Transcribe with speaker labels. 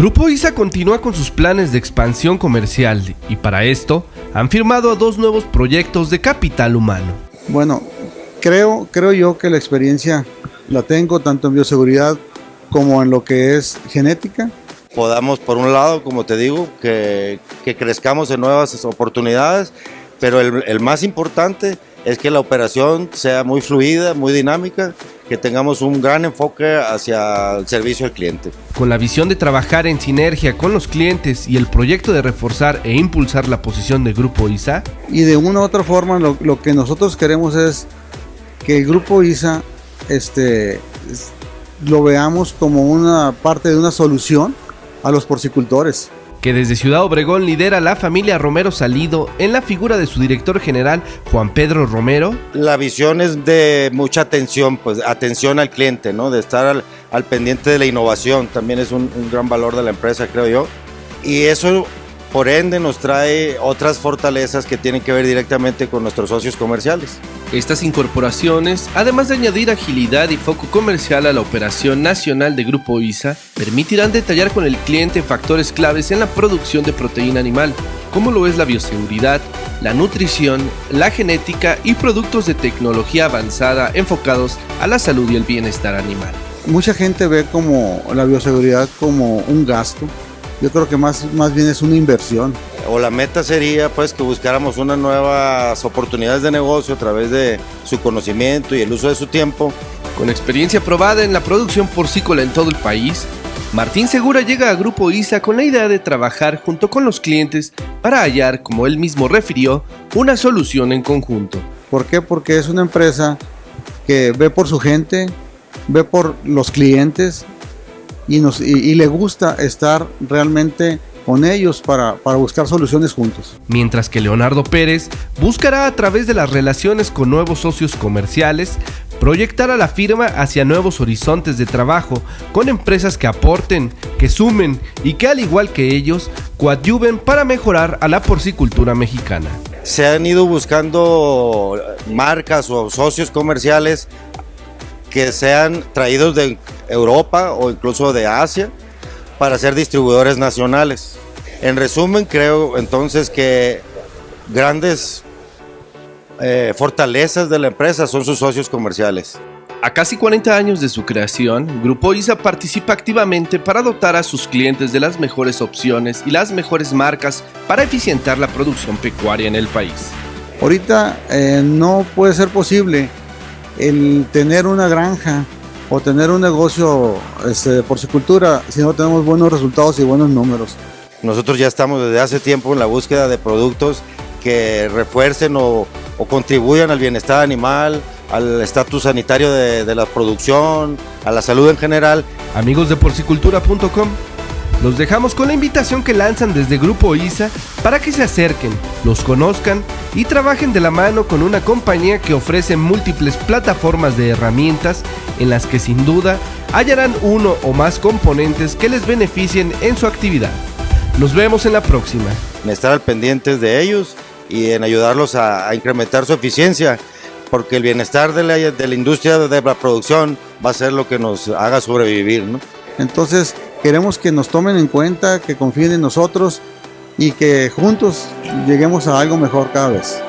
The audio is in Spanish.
Speaker 1: Grupo ISA continúa con sus planes de expansión comercial y para esto han firmado dos nuevos proyectos de capital humano.
Speaker 2: Bueno, creo, creo yo que la experiencia la tengo tanto en bioseguridad como en lo que es genética.
Speaker 3: Podamos, por un lado, como te digo, que, que crezcamos en nuevas oportunidades, pero el, el más importante es que la operación sea muy fluida, muy dinámica, que tengamos un gran enfoque hacia el servicio al cliente.
Speaker 1: Con la visión de trabajar en sinergia con los clientes y el proyecto de reforzar e impulsar la posición del Grupo ISA.
Speaker 2: Y de una u otra forma lo, lo que nosotros queremos es que el Grupo ISA este, lo veamos como una parte de una solución a los porcicultores
Speaker 1: que desde Ciudad Obregón lidera la familia Romero Salido en la figura de su director general Juan Pedro Romero.
Speaker 3: La visión es de mucha atención, pues atención al cliente, ¿no? de estar al, pendiente de la innovación, también es un, un gran valor de la empresa, creo yo. Y eso por ende nos trae otras fortalezas que tienen que ver directamente con nuestros socios comerciales.
Speaker 1: Estas incorporaciones, además de añadir agilidad y foco comercial a la operación nacional de Grupo ISA, permitirán detallar con el cliente factores claves en la producción de proteína animal, como lo es la bioseguridad, la nutrición, la genética y productos de tecnología avanzada enfocados a la salud y el bienestar animal.
Speaker 2: Mucha gente ve como la bioseguridad como un gasto, yo creo que más, más bien es una inversión.
Speaker 3: O la meta sería pues que buscáramos unas nuevas oportunidades de negocio a través de su conocimiento y el uso de su tiempo.
Speaker 1: Con experiencia probada en la producción porcícola en todo el país, Martín Segura llega a Grupo ISA con la idea de trabajar junto con los clientes para hallar, como él mismo refirió, una solución en conjunto.
Speaker 2: ¿Por qué? Porque es una empresa que ve por su gente, ve por los clientes, y, nos, y, y le gusta estar realmente con ellos para, para, buscar soluciones juntos.
Speaker 1: Mientras que Leonardo Pérez buscará a través de las relaciones con nuevos socios comerciales proyectar a la firma hacia nuevos horizontes de trabajo con empresas que aporten, que sumen y que al igual que ellos coadyuven para mejorar a la porcicultura mexicana.
Speaker 3: Se han ido buscando marcas o socios comerciales que sean traídos de Europa o incluso de Asia para ser distribuidores nacionales. En resumen, creo entonces que grandes eh, fortalezas de la empresa son sus socios comerciales.
Speaker 1: A casi 40 años de su creación, Grupo ISA participa activamente para dotar a sus clientes de las mejores opciones y las mejores marcas para eficientar la producción pecuaria en el país.
Speaker 2: Ahorita eh, no puede ser posible el tener una granja o tener un negocio este, de porcicultura si no tenemos buenos resultados y buenos números.
Speaker 3: Nosotros ya estamos desde hace tiempo en la búsqueda de productos que refuercen o, o contribuyan al bienestar animal, al estatus sanitario de, de la producción, a la salud en general.
Speaker 1: Amigos de porcicultura.com, los dejamos con la invitación que lanzan desde Grupo ISA para que se acerquen, los conozcan y trabajen de la mano con una compañía que ofrece múltiples plataformas de herramientas en las que sin duda hallarán uno o más componentes que les beneficien en su actividad. Nos vemos en la próxima.
Speaker 3: En estar al pendientes de ellos y en ayudarlos a, a incrementar su eficiencia, porque el bienestar de la, de la, industria de la producción va a ser lo que nos haga sobrevivir. ¿no?
Speaker 2: Entonces, queremos que nos tomen en cuenta, que confíen en nosotros y que juntos lleguemos a algo mejor cada vez.